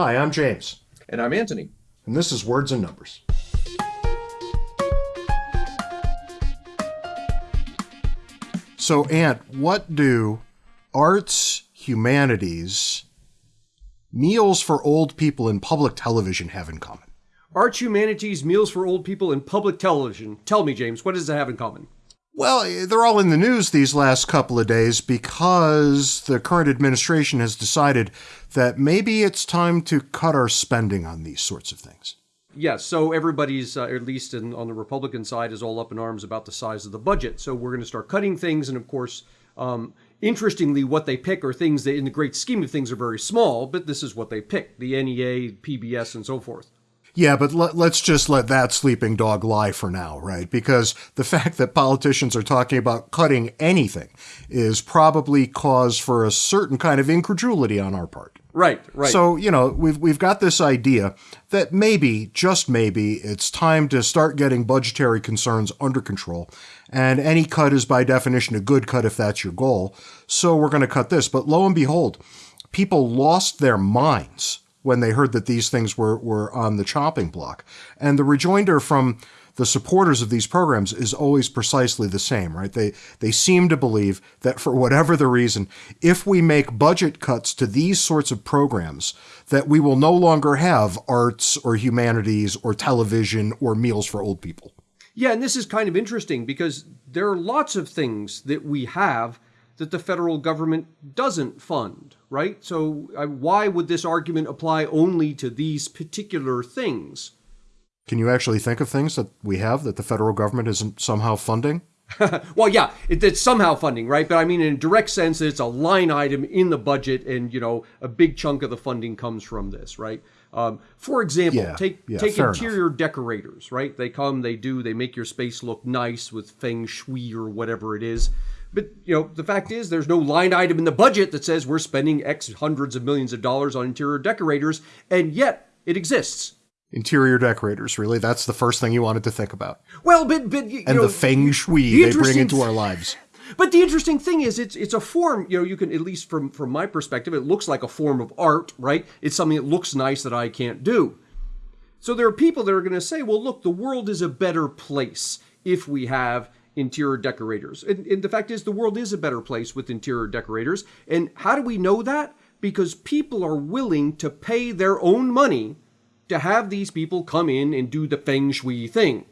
Hi, I'm James. And I'm Anthony. And this is Words and Numbers. So, Ant, what do arts, humanities, meals for old people, and public television have in common? Arts, humanities, meals for old people, and public television. Tell me, James, what does it have in common? Well, they're all in the news these last couple of days because the current administration has decided that maybe it's time to cut our spending on these sorts of things. Yes, so everybody's, uh, at least in, on the Republican side, is all up in arms about the size of the budget. So we're going to start cutting things, and of course, um, interestingly, what they pick are things that, in the great scheme of things, are very small, but this is what they pick the NEA, PBS, and so forth. Yeah, but let, us just let that sleeping dog lie for now, right? Because the fact that politicians are talking about cutting anything is probably cause for a certain kind of incredulity on our part. Right, right. So, you know, we've we've got this idea that maybe, just maybe, it's time to start getting budgetary concerns under control. And any cut is by definition a good cut if that's your goal. So we're going to cut this. But lo and behold, people lost their minds when they heard that these things were, were on the chopping block. And the rejoinder from the supporters of these programs is always precisely the same, right? They they seem to believe that for whatever the reason, if we make budget cuts to these sorts of programs, that we will no longer have arts or humanities or television or meals for old people. Yeah, and this is kind of interesting because there are lots of things that we have that the federal government doesn't fund, right? So uh, why would this argument apply only to these particular things? Can you actually think of things that we have that the federal government isn't somehow funding? well, yeah, it, it's somehow funding, right? But I mean, in a direct sense, it's a line item in the budget, and you know, a big chunk of the funding comes from this, right? Um, for example, yeah, take yeah, take interior enough. decorators, right? They come, they do, they make your space look nice with feng shui or whatever it is. But you know, the fact is, there's no line item in the budget that says we're spending X hundreds of millions of dollars on interior decorators, and yet it exists. Interior decorators, really? That's the first thing you wanted to think about. Well, but but you and know, the feng shui the they bring into our lives. But the interesting thing is, it's it's a form. You know, you can at least from from my perspective, it looks like a form of art, right? It's something that looks nice that I can't do. So there are people that are going to say, well, look, the world is a better place if we have interior decorators. And, and, the fact is, the world is a better place with interior decorators. And how do we know that? Because people are willing to pay their own money to have these people come in and do the feng shui thing.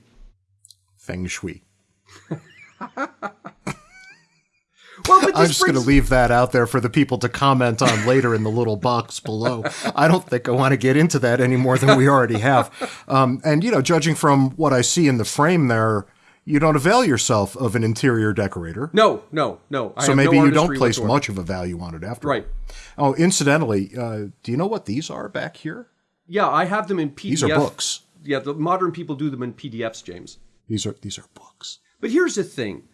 Feng shui. Well, I'm just brings... going to leave that out there for the people to comment on later in the little box below. I don't think I want to get into that any more than we already have. Um, and, you know, judging from what I see in the frame there, you don't avail yourself of an interior decorator. No, no, no. I so maybe no you don't place whatsoever. much of a value on it after. Right. Oh, incidentally, uh, do you know what these are back here? Yeah, I have them in PDF. These are books. Yeah, the modern people do them in PDFs, James. These are these are books. But here's the thing.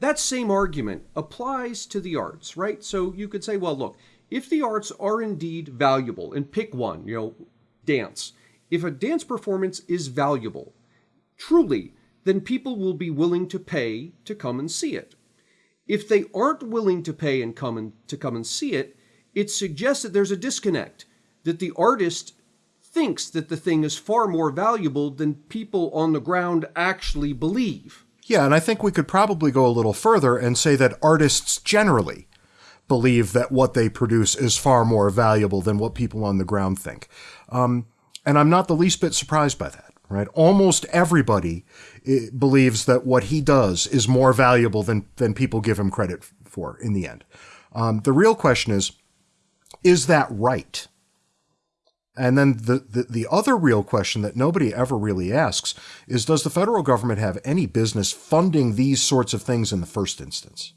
That same argument applies to the arts, right? So you could say, well, look, if the arts are indeed valuable, and pick one, you know, dance. If a dance performance is valuable, truly, then people will be willing to pay to come and see it. If they aren't willing to pay and come and to come and see it, it suggests that there's a disconnect, that the artist thinks that the thing is far more valuable than people on the ground actually believe. Yeah, and I think we could probably go a little further and say that artists generally believe that what they produce is far more valuable than what people on the ground think. Um, and I'm not the least bit surprised by that right? Almost everybody eh, believes that what he does is more valuable than, than people give him credit for in the end. Um, the real question is, is that right? And then the, the, the other real question that nobody ever really asks is, does the federal government have any business funding these sorts of things in the first instance?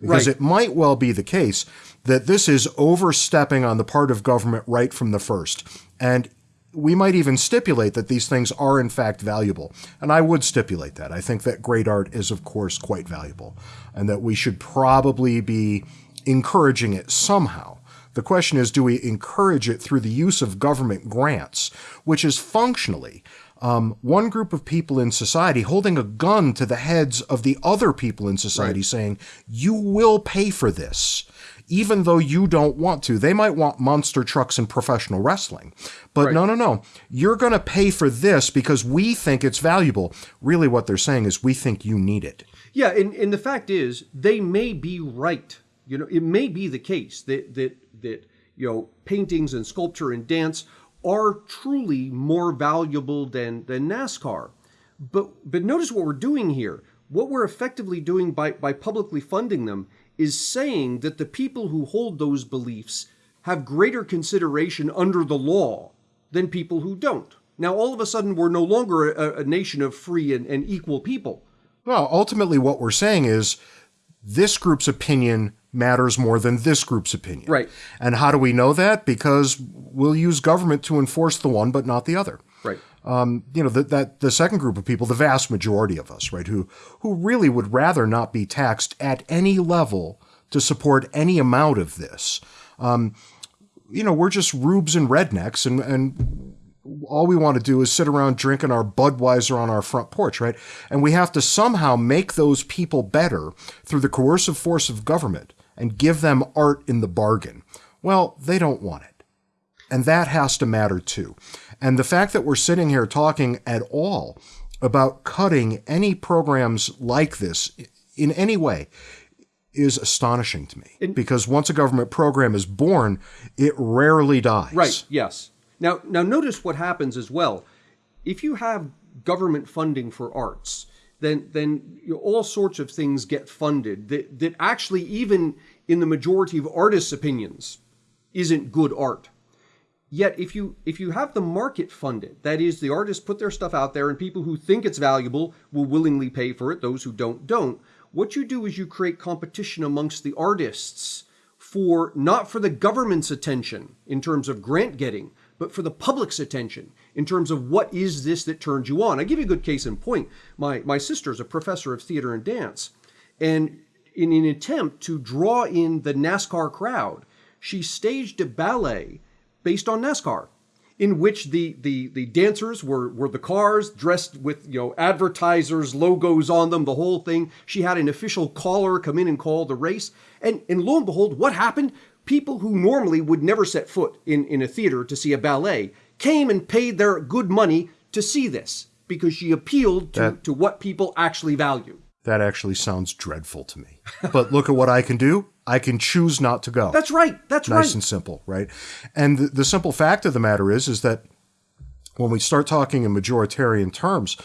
Because right. it might well be the case that this is overstepping on the part of government right from the first. And we might even stipulate that these things are in fact valuable. And I would stipulate that. I think that great art is, of course, quite valuable and that we should probably be encouraging it somehow. The question is, do we encourage it through the use of government grants, which is functionally um, one group of people in society holding a gun to the heads of the other people in society, right. saying, "You will pay for this." even though you don't want to. They might want monster trucks and professional wrestling. But right. no, no, no. You're going to pay for this because we think it's valuable. Really, what they're saying is we think you need it. Yeah, and, and the fact is, they may be right. You know, it may be the case that, that, that, you know, paintings and sculpture and dance are truly more valuable than, than NASCAR. But, but notice what we're doing here. What we're effectively doing by, by publicly funding them is saying that the people who hold those beliefs have greater consideration under the law than people who don't. Now, all of a sudden, we're no longer a, a nation of free and, and equal people. Well, ultimately, what we're saying is this group's opinion matters more than this group's opinion. Right. And how do we know that? Because we'll use government to enforce the one, but not the other. Right. Um, you know, that, that the second group of people, the vast majority of us, right, who, who really would rather not be taxed at any level to support any amount of this. Um, you know, we're just rubes and rednecks and, and all we want to do is sit around drinking our Budweiser on our front porch, right? And we have to somehow make those people better through the coercive force of government and give them art in the bargain. Well, they don't want it. And that has to matter too. And the fact that we're sitting here talking at all about cutting any programs like this in any way is astonishing to me. because once a government program is born, it rarely dies. Right, yes. Now, now notice what happens as well. If you have government funding for arts, then then you know, all sorts of things get funded that, that actually even in the majority of artists' opinions isn't good art. Yet if you if you have the market funded, that is the artists put their stuff out there and people who think it's valuable will willingly pay for it, those who don't don't. What you do is you create competition amongst the artists for not for the government's attention in terms of grant getting, but for the public's attention in terms of what is this that turns you on. I give you a good case in point. My my sister is a professor of theater and dance, and in an attempt to draw in the NASCAR crowd, she staged a ballet based on NASCAR, in which the the the dancers were were the cars dressed with you know advertisers logos on them, the whole thing. She had an official caller come in and call the race, and and lo and behold, what happened? People who normally would never set foot in in a theater to see a ballet came and paid their good money to see this because she appealed to, that, to what people actually value. That actually sounds dreadful to me. But look at what I can do. I can choose not to go. That's right. That's nice right. Nice and simple, right? And the, the simple fact of the matter is, is that when we start talking in majoritarian terms,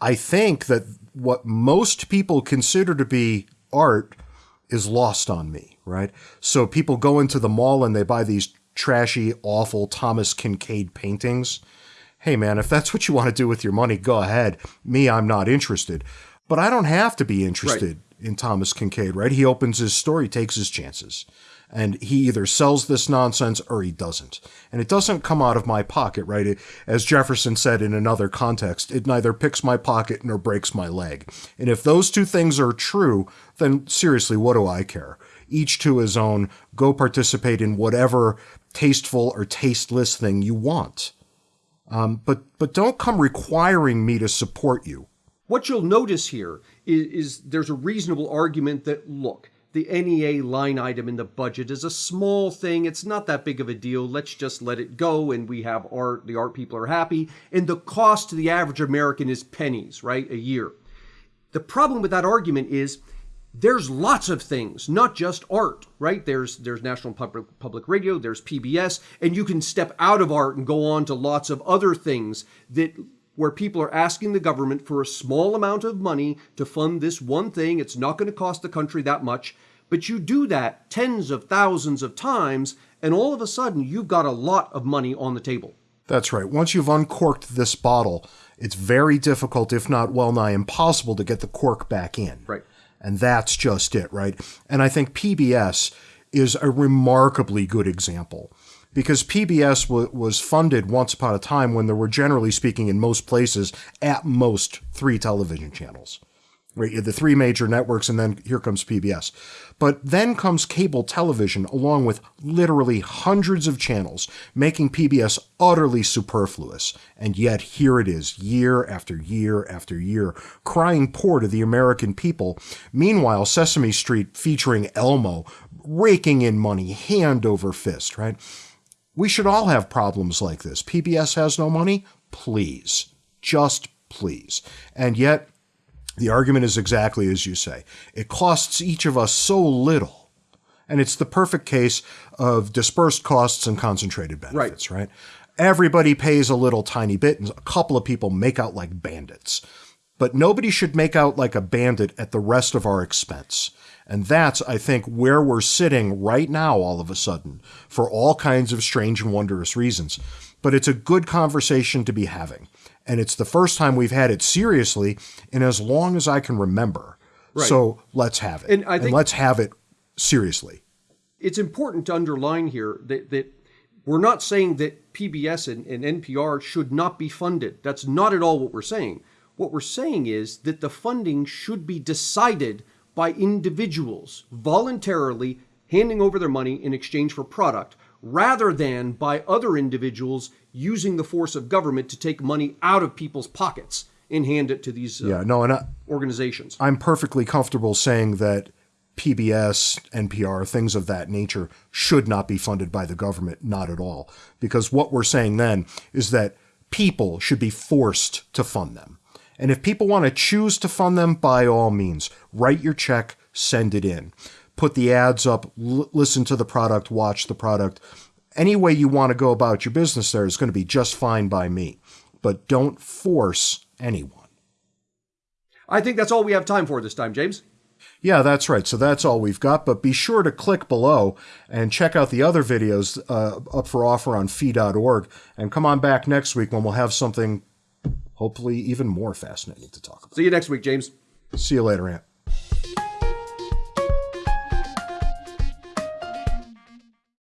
I think that what most people consider to be art is lost on me, right? So people go into the mall and they buy these trashy, awful Thomas Kinkade paintings. Hey man, if that's what you want to do with your money, go ahead. Me, I'm not interested. But I don't have to be interested. Right in Thomas Kinkade, right? He opens his store, he takes his chances. And he either sells this nonsense or he doesn't. And it doesn't come out of my pocket, right? It, as Jefferson said in another context, it neither picks my pocket nor breaks my leg. And if those two things are true, then seriously, what do I care? Each to his own. Go participate in whatever tasteful or tasteless thing you want. Um, but but don't come requiring me to support you. What you'll notice here is, is there's a reasonable argument that, look, the NEA line item in the budget is a small thing. It's not that big of a deal. Let's just let it go and we have art. The art people are happy. And the cost to the average American is pennies, right? A year. The problem with that argument is there's lots of things, not just art, right? There's there's National Public Public Radio, there's PBS, and you can step out of art and go on to lots of other things that where people are asking the government for a small amount of money to fund this one thing. It's not going to cost the country that much. But you do that tens of thousands of times, and all of a sudden you've got a lot of money on the table. That's right. Once you've uncorked this bottle, it's very difficult, if not well nigh impossible, to get the cork back in. Right. And that's just it, right? And I think PBS is a remarkably good example because PBS w- was funded once upon a time when there were, generally speaking, in most places, at most three television channels. Right, the three major networks, and then here comes PBS. But then comes cable television, along with literally hundreds of channels, making PBS utterly superfluous. And yet, here it is, year after year after year, crying poor to the American people. Meanwhile, Sesame Street featuring Elmo, raking in money hand over fist, right? We should all have problems like this. PBS has no money? Please. Just please. And yet, the argument is exactly as you say. It costs each of us so little. And it's the perfect case of dispersed costs and concentrated benefits, right? right? Everybody pays a little tiny bit, and a couple of people make out like bandits. But nobody should make out like a bandit at the rest of our expense. And that's, I think, where we're sitting right now, all of a sudden, for all kinds of strange and wondrous reasons. But it's a good conversation to be having and it's the first time we've had it seriously in as long as I can remember. Right. So let's have it, and, I think and let's have it seriously. It's important to underline here that, that we're not saying that PBS and, and NPR should not be funded. That's not at all what we're saying. What we're saying is that the funding should be decided by individuals voluntarily handing over their money in exchange for product rather than by other individuals using the force of government to take money out of people's pockets and hand it to these uh, yeah, no, and I, organizations. I'm perfectly comfortable saying that PBS, NPR, things of that nature should not be funded by the government, not at all. Because what we're saying then is that people should be forced to fund them. And if people want to choose to fund them, by all means, write your check, send it in. Put the ads up, l- listen to the product, watch the product, any way you want to go about your business there is going to be just fine by me. But don't force anyone. I think that's all we have time for this time, James. Yeah, that's right. So that's all we've got. But be sure to click below and check out the other videos uh, up for offer on fee.org. And come on back next week when we'll have something hopefully even more fascinating to talk about. See you next week, James. See you later, Ant.